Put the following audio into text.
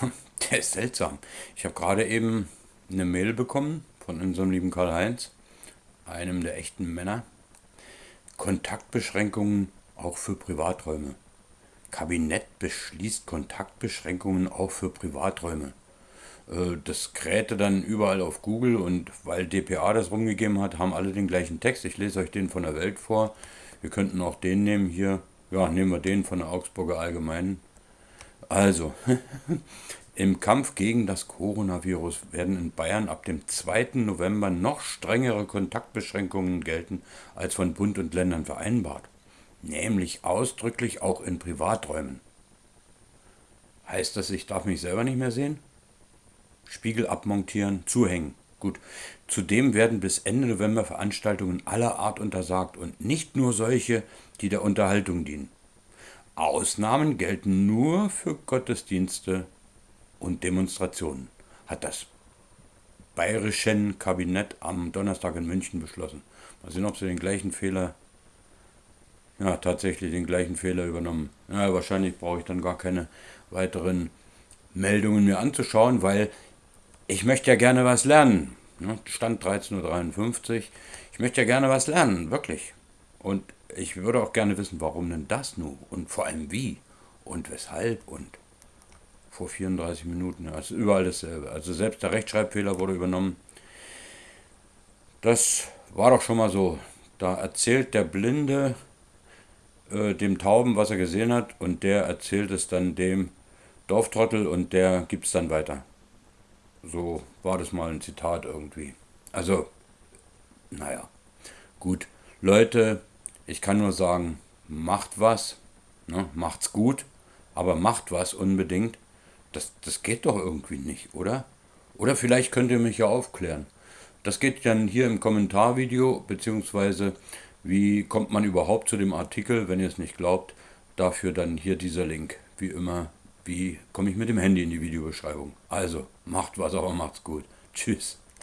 Der ist seltsam. Ich habe gerade eben eine Mail bekommen von unserem lieben Karl-Heinz, einem der echten Männer. Kontaktbeschränkungen auch für Privaträume. Kabinett beschließt Kontaktbeschränkungen auch für Privaträume. Äh, das krähte dann überall auf Google und weil dpa das rumgegeben hat, haben alle den gleichen Text. Ich lese euch den von der Welt vor. Wir könnten auch den nehmen hier. Ja, nehmen wir den von der Augsburger Allgemeinen. Also, im Kampf gegen das Coronavirus werden in Bayern ab dem 2. November noch strengere Kontaktbeschränkungen gelten als von Bund und Ländern vereinbart. Nämlich ausdrücklich auch in Privaträumen. Heißt das, ich darf mich selber nicht mehr sehen? Spiegel abmontieren, zuhängen. Gut. Zudem werden bis Ende November Veranstaltungen aller Art untersagt und nicht nur solche, die der Unterhaltung dienen. Ausnahmen gelten nur für Gottesdienste und Demonstrationen, hat das bayerische Kabinett am Donnerstag in München beschlossen. Mal sehen, ob sie den gleichen Fehler, ja, tatsächlich den gleichen Fehler übernommen. Ja, wahrscheinlich brauche ich dann gar keine weiteren Meldungen mir anzuschauen, weil ich möchte ja gerne was lernen. Ne? Stand 13.53 Uhr. Ich möchte ja gerne was lernen, wirklich. Und ich würde auch gerne wissen, warum denn das nun? Und vor allem wie? Und weshalb? Und vor 34 Minuten. Also überall dasselbe. Also selbst der Rechtschreibfehler wurde übernommen. Das war doch schon mal so. Da erzählt der Blinde äh, dem Tauben, was er gesehen hat, und der erzählt es dann dem Dorftrottel und der gibt es dann weiter. So war das mal ein Zitat irgendwie. Also, naja, gut. Leute, ich kann nur sagen, macht was, ne, macht's gut, aber macht was unbedingt. Das, das geht doch irgendwie nicht, oder? Oder vielleicht könnt ihr mich ja aufklären. Das geht dann hier im Kommentarvideo, beziehungsweise wie kommt man überhaupt zu dem Artikel, wenn ihr es nicht glaubt, dafür dann hier dieser Link, wie immer wie komme ich mit dem Handy in die Videobeschreibung. Also, macht was, aber macht's gut. Tschüss.